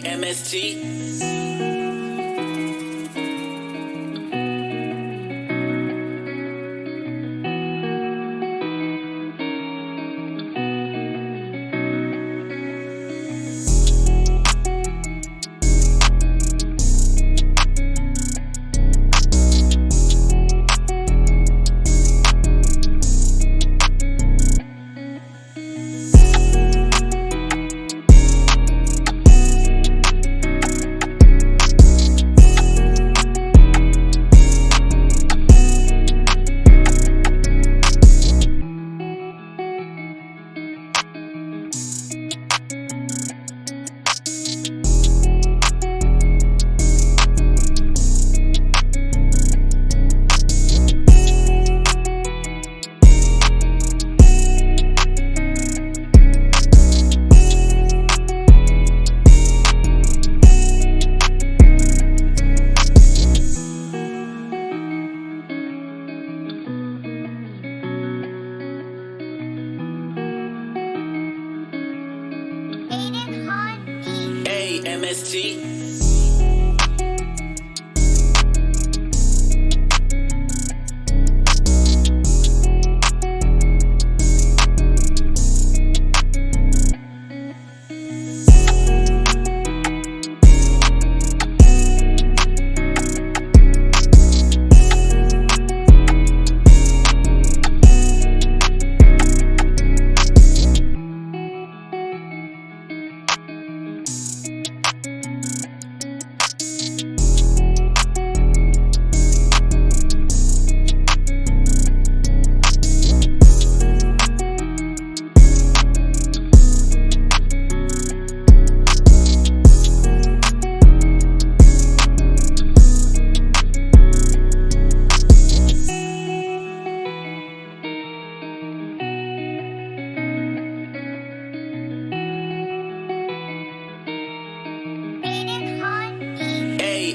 MST. MST.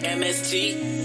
MST.